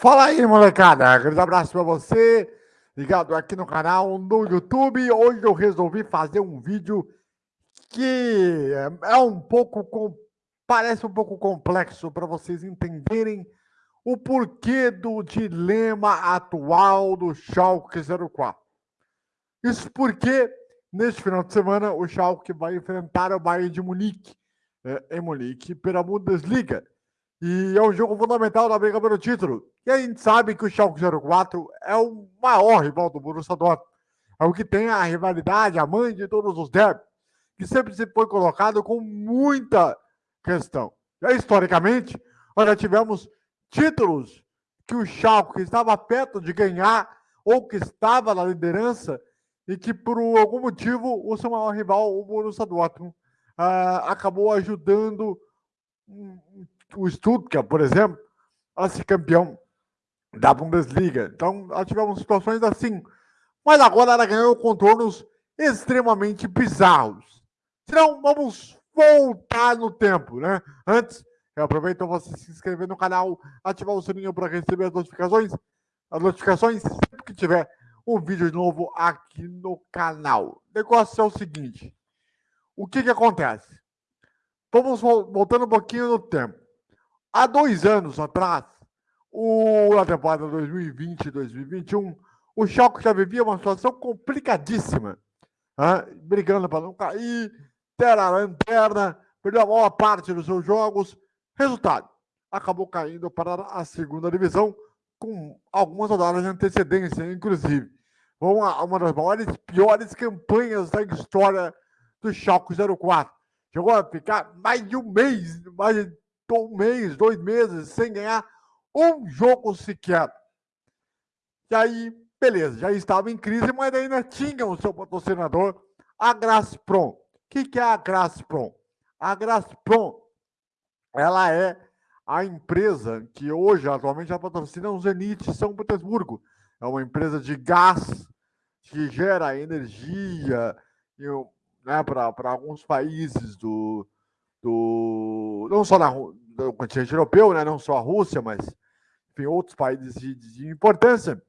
Fala aí, molecada. Grande abraço para você, ligado aqui no canal no YouTube. Hoje eu resolvi fazer um vídeo que é um pouco com... parece um pouco complexo para vocês entenderem o porquê do dilema atual do Schalke 04. Isso porque neste final de semana o Schalke vai enfrentar o Bayern de Munique é, em Munique pela Bundesliga. E é um jogo fundamental da briga pelo título. E a gente sabe que o Schalke 04 é o maior rival do Borussia Dortmund. É o que tem a rivalidade, a mãe de todos os derbys, que sempre se foi colocado com muita questão. E historicamente, nós já tivemos títulos que o Schalke estava perto de ganhar ou que estava na liderança e que por algum motivo o seu maior rival, o Borussia Dortmund, uh, acabou ajudando o Stuttgart, por exemplo, a ser campeão da Bundesliga. Então, nós tivemos situações assim. Mas agora ela ganhou contornos extremamente bizarros. Então, vamos voltar no tempo, né? Antes, eu aproveito você se inscrever no canal, ativar o sininho para receber as notificações. As notificações sempre que tiver um vídeo novo aqui no canal. O negócio é o seguinte. O que que acontece? Vamos voltando um pouquinho no tempo. Há dois anos atrás, o, na temporada 2020-2021, o Schalke já vivia uma situação complicadíssima, brigando para não cair, ter a lanterna, perdeu a maior parte dos seus jogos. Resultado, acabou caindo para a segunda divisão com algumas rodadas de antecedência, inclusive. Uma, uma das maiores, piores campanhas da história do Schalke 04. Chegou a ficar mais de um mês, mais de um mês, dois meses, sem ganhar um jogo sequer. E aí, beleza, já estava em crise, mas ainda tinha o seu patrocinador, a Grasprom. O que, que é a Grasprom? A Grasprom, ela é a empresa que hoje, atualmente, já patrocina o Zenit São Petersburgo. É uma empresa de gás que gera energia né, para alguns países do, do não só na, do continente europeu, né, não só a Rússia, mas enfim, outros países de, de importância.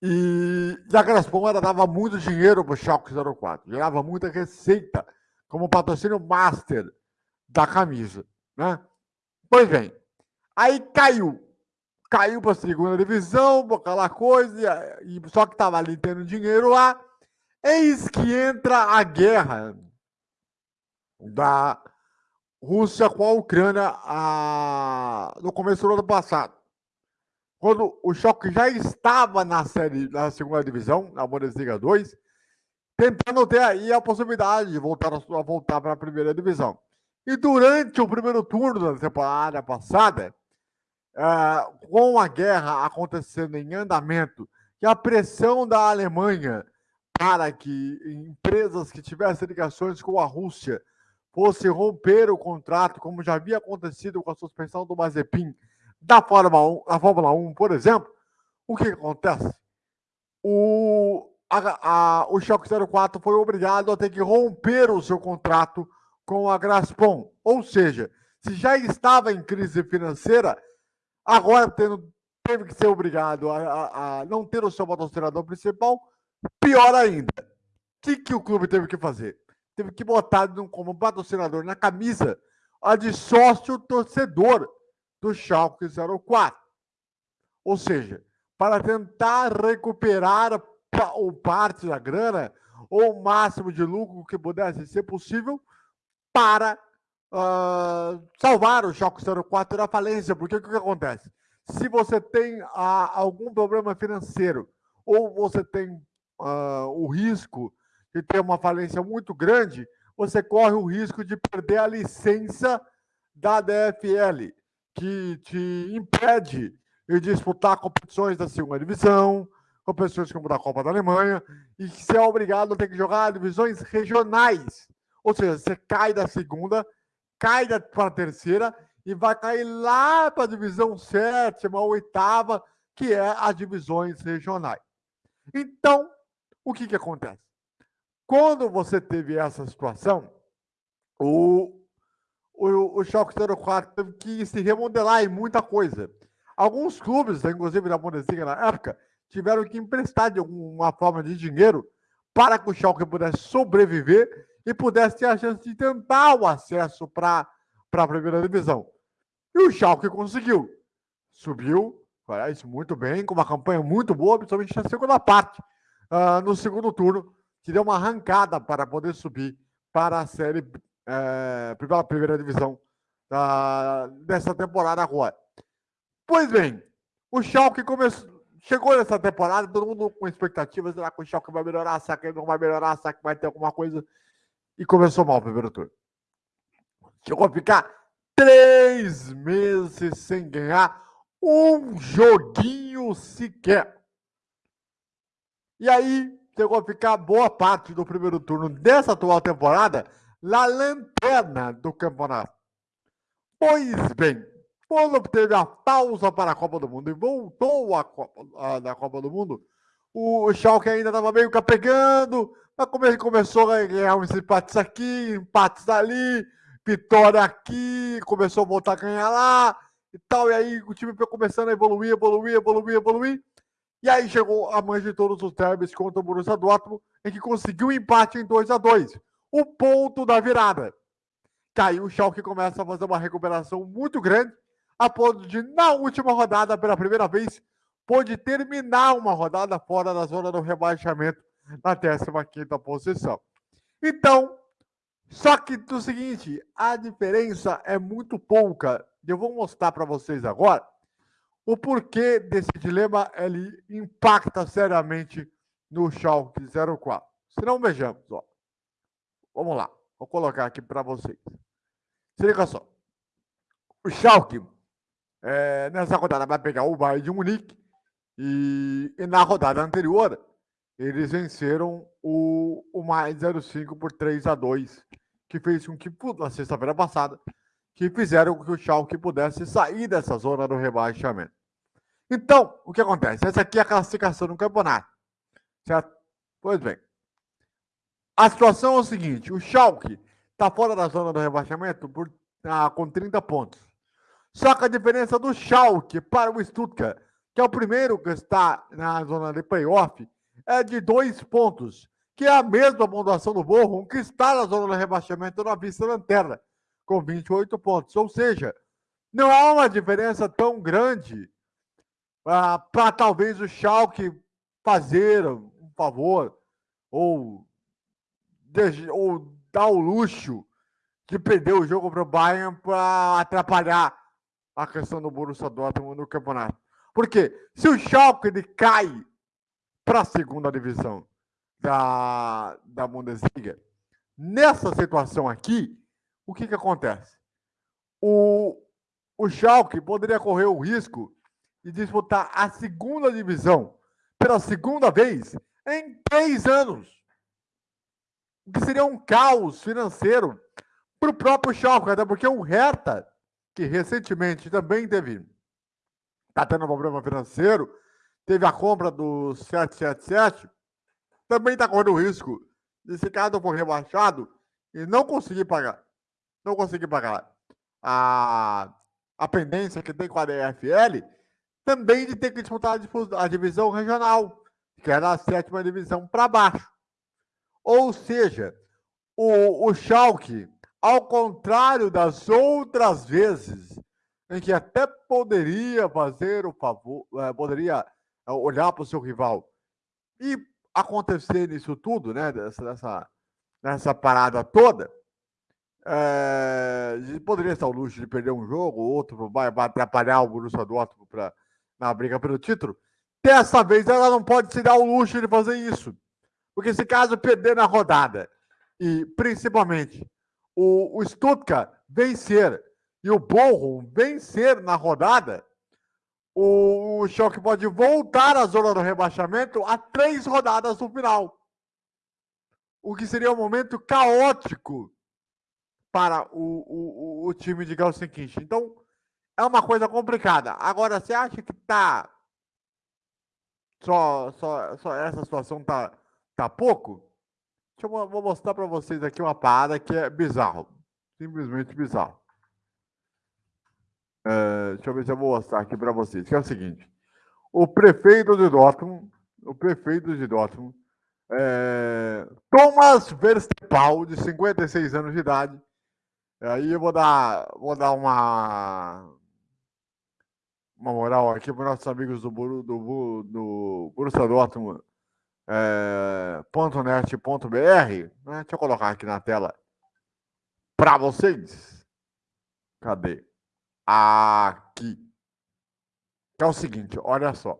E, e a Gazprom dava muito dinheiro para o Schalke 04, gerava muita receita como patrocínio master da camisa, né? Pois bem, aí caiu, caiu para a segunda divisão, aquela coisa, e, só que estava ali tendo dinheiro lá, eis que entra a guerra da Rússia com a Ucrânia a... no começo do ano passado. Quando o choque já estava na série, na segunda divisão, na Bundesliga 2, tentando ter aí a possibilidade de voltar a, voltar para a primeira divisão. E durante o primeiro turno da temporada passada, é, com a guerra acontecendo em andamento e a pressão da Alemanha para que empresas que tivessem ligações com a Rússia fosse romper o contrato, como já havia acontecido com a suspensão do Mazepin da Fórmula 1, da Fórmula 1 por exemplo, o que acontece? O, a, a, o Schalke 04 foi obrigado a ter que romper o seu contrato com a Graspon. Ou seja, se já estava em crise financeira, agora tendo, teve que ser obrigado a, a, a não ter o seu patrocinador principal, pior ainda. O que, que o clube teve que fazer? Teve que botar como patrocinador na camisa a de sócio torcedor do Schalke 04. Ou seja, para tentar recuperar o parte da grana ou o máximo de lucro que pudesse ser possível para uh, salvar o Schalke 04 da falência. Porque o que, que acontece? Se você tem uh, algum problema financeiro ou você tem uh, o risco de ter uma falência muito grande, você corre o risco de perder a licença da DFL, que te impede de disputar competições da segunda divisão, competições como da Copa da Alemanha, e que você é obrigado a ter que jogar divisões regionais. Ou seja, você cai da segunda, cai para a terceira e vai cair lá para a divisão sétima oitava, que é as divisões regionais. Então, o que, que acontece? Quando você teve essa situação, o, o, o Schalke 04 teve que se remodelar em muita coisa. Alguns clubes, inclusive da Bundesliga na época, tiveram que emprestar de alguma forma de dinheiro para que o Schalke pudesse sobreviver e pudesse ter a chance de tentar o acesso para a primeira divisão. E o Schalke conseguiu. Subiu, isso muito bem, com uma campanha muito boa, principalmente na segunda parte, uh, no segundo turno, que deu uma arrancada para poder subir para a série, é, pela primeira divisão da, dessa temporada agora. Pois bem, o Schalke começou, chegou nessa temporada, todo mundo com expectativas, será que o Schalke vai melhorar, será que não vai melhorar, será que vai ter alguma coisa? E começou mal o primeiro turno. Chegou a ficar três meses sem ganhar um joguinho sequer. E aí, chegou a ficar boa parte do primeiro turno dessa atual temporada na lanterna do campeonato. Pois bem, quando teve a pausa para a Copa do Mundo e voltou a Copa, da Copa do Mundo, o Schalke ainda estava meio capegando, mas como ele começou a ganhar uns empates aqui, empates ali, vitória aqui, começou a voltar a ganhar lá e tal, e aí o time foi começando a evoluir, evoluir, evoluir, evoluir, e aí chegou a mãe de todos os derbys contra o Borussia Dortmund, em que conseguiu um empate em 2 a 2 o ponto da virada. Caiu o Schalke começa a fazer uma recuperação muito grande, a ponto de, na última rodada, pela primeira vez, pôde terminar uma rodada fora da zona do rebaixamento na 15ª posição. Então, só que do seguinte, a diferença é muito pouca. Eu vou mostrar para vocês agora o porquê desse dilema ele impacta seriamente no Schalke 04. Se não, vejamos. Ó. Vamos lá, vou colocar aqui para vocês. Se liga só. O Schalke é, nessa rodada vai pegar o Bayern de Munique e, e, na rodada anterior eles venceram o, o mais 05 por 3 a 2 que fez com que, na sexta-feira passada, que fizeram com que o Schalke pudesse sair dessa zona do rebaixamento. Então, o que acontece? Essa aqui é a classificação do campeonato, certo? Pois bem, a situação é o seguinte, o Schalke está fora da zona do rebaixamento por, ah, com 30 pontos. Só que a diferença do Schalke para o Stuttgart, que é o primeiro que está na zona de playoff, é de dois pontos, que é a mesma pontuação do Bochum, que está na zona de rebaixamento na vice-lanterna, com 28 pontos. Ou seja, não há uma diferença tão grande ah, para talvez o Schalke fazer um favor ou, ou dar o luxo de perder o jogo para o Bayern para atrapalhar a questão do Borussia Dortmund no campeonato. Porque se o Schalke ele cai para a segunda divisão da, da Bundesliga, nessa situação aqui, o que, que acontece? O, o Schalke poderia correr o risco de disputar a segunda divisão pela segunda vez em três anos. O que seria um caos financeiro para o próprio Schalke, até porque o Hertha que recentemente também teve, está tendo um problema financeiro, teve a compra do 777, também está correndo o risco de se caso for rebaixado e não conseguir pagar, não conseguir pagar a, a pendência que tem com a DFL, também de ter que disputar a, divisão regional, que era a sétima divisão para baixo. Ou seja, o, o Schalke ao contrário das outras vezes em que até poderia fazer o favor, é, poderia é, olhar para o seu rival e acontecer isso tudo, né, dessa, dessa, parada toda, é, poderia estar o luxo de perder um jogo, outro vai, atrapalhar o Borussia Dortmund pra, na briga pelo título. Dessa vez ela não pode se dar o luxo de fazer isso. Porque se caso perder na rodada, e principalmente o, o Stuttgart vencer e o Bochum vencer na rodada, o, o Schalke pode voltar à zona do rebaixamento a três rodadas do final. O que seria um momento caótico para o, o, o time de Gelsenkirchen. Então, é uma coisa complicada. Agora, você acha que tá só, só, só essa situação tá, tá pouco? Deixa eu vou mostrar para vocês aqui uma parada que é bizarro. Simplesmente bizarro. É, deixa eu ver se eu vou mostrar aqui para vocês, que é o seguinte. O prefeito de Dortmund, o prefeito de Dortmund, é, Thomas Verstepal, de 56 anos de idade. Aí eu vou dar, vou dar uma, uma moral aqui para nossos amigos do, do, do, do Borussia Dortmund, é, né? Deixa eu colocar aqui na tela para vocês. Cadê? Aqui. Que é o seguinte, olha só.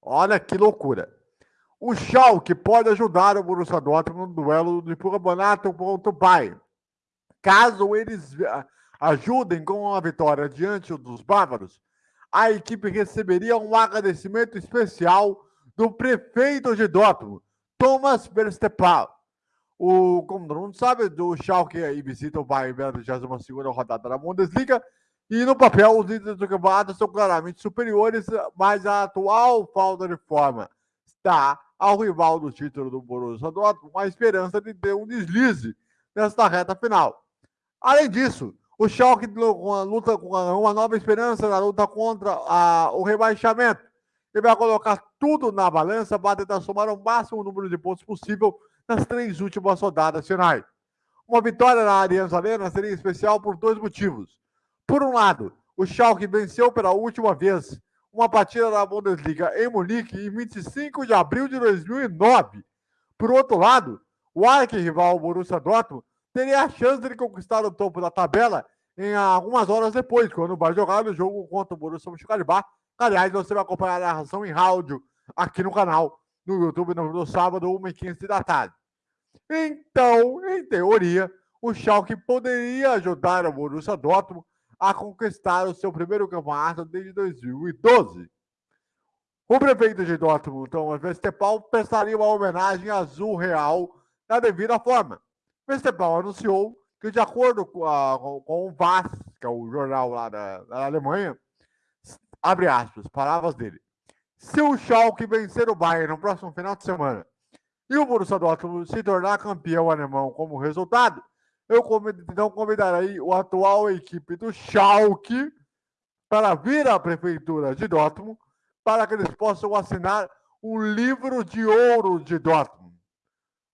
Olha que loucura. O Schalke pode ajudar o Borussia Dortmund no duelo de campeonato pai. Caso eles ajudem com uma vitória diante dos bávaros, a equipe receberia um agradecimento especial do prefeito de Dortmund, Thomas Verstappen. O, como todo mundo sabe, do Schalke aí visita o Bayern na 22 rodada da Bundesliga e no papel os líderes do campeonato são claramente superiores, mas a atual falta de forma está ao rival do título do Borussia Dortmund uma esperança de ter um deslize nesta reta final. Além disso, o Schalke luta com uma nova esperança na luta contra a, o rebaixamento. Ele vai colocar tudo na balança para tentar somar o máximo número de pontos possível nas três últimas rodadas finais. Uma vitória na Allianz Arena seria especial por dois motivos. Por um lado, o Schalke venceu pela última vez uma partida da Bundesliga em Munique em 25 de abril de 2009. Por outro lado, o arquirrival Borussia Dortmund teria a chance de conquistar o topo da tabela em algumas horas depois, quando vai jogar o jogo contra o Borussia Mönchengladbach. Aliás, você vai acompanhar a narração em áudio aqui no canal, no YouTube, no, sábado, 1h15 da tarde. Então, em teoria, o Schalke poderia ajudar o Borussia Dortmund a conquistar o seu primeiro campeonato desde 2012. O prefeito de Dortmund, Thomas Westphal, prestaria uma homenagem azul real da devida forma. Westphal anunciou que, de acordo com, a, com o VAS, que é o jornal lá da, da Alemanha, abre aspas, palavras dele. Se o Schalke vencer o Bayern no próximo final de semana e o Borussia Dortmund se tornar campeão alemão como resultado, eu então convidarei o atual equipe do Schalke para vir à prefeitura de Dortmund para que eles possam assinar um livro de ouro de Dortmund.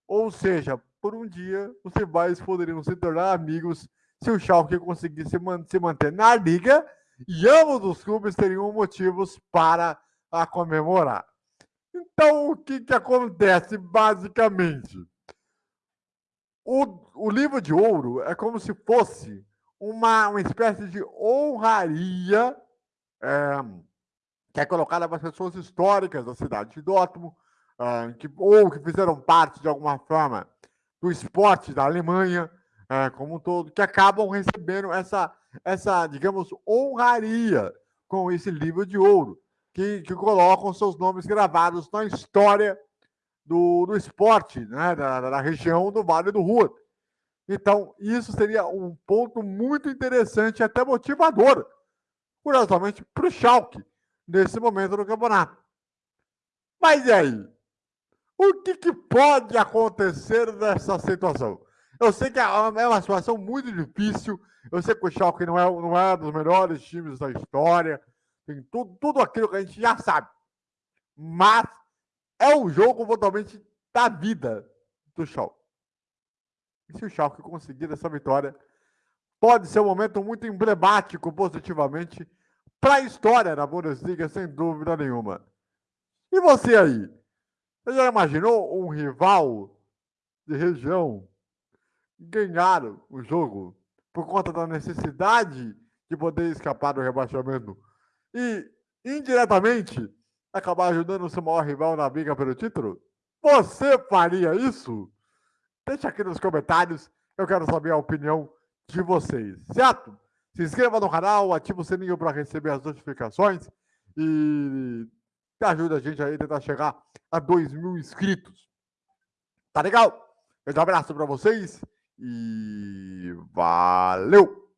Ou seja, por um dia, os rivais poderiam se tornar amigos se o Schalke conseguisse se manter na liga e ambos os clubes teriam motivos para a comemorar. Então, o que, que acontece basicamente? O, o livro de ouro é como se fosse uma, uma espécie de honraria é, que é colocada para as pessoas históricas da cidade de Dortmund, é, que, ou que fizeram parte de alguma forma do esporte da Alemanha é, como um todo, que acabam recebendo essa, essa, digamos, honraria com esse livro de ouro, que, que colocam seus nomes gravados na história do, do esporte, né, da, da região do Vale do Rua. Então, isso seria um ponto muito interessante até motivador, curiosamente, para o Schalke, nesse momento do campeonato. Mas e aí? O que, que pode acontecer nessa situação? Eu sei que é, é uma situação muito difícil. Eu sei que o Schalke não é, não é um dos melhores times da história. Tem tudo, tudo aquilo que a gente já sabe. Mas é um jogo totalmente da vida do Schalke. E se o Schalke conseguir essa vitória, pode ser um momento muito emblemático positivamente para a história da Bundesliga, sem dúvida nenhuma. E você aí? Você já imaginou um rival de região ganhar o jogo por conta da necessidade de poder escapar do rebaixamento e, indiretamente, acabar ajudando o seu maior rival na briga pelo título? Você faria isso? Deixa aqui nos comentários, eu quero saber a opinião de vocês, certo? Se inscreva no canal, ative o sininho para receber as notificações e ajuda a gente aí a tentar chegar a 2 mil inscritos. Tá legal? Um abraço para vocês e valeu!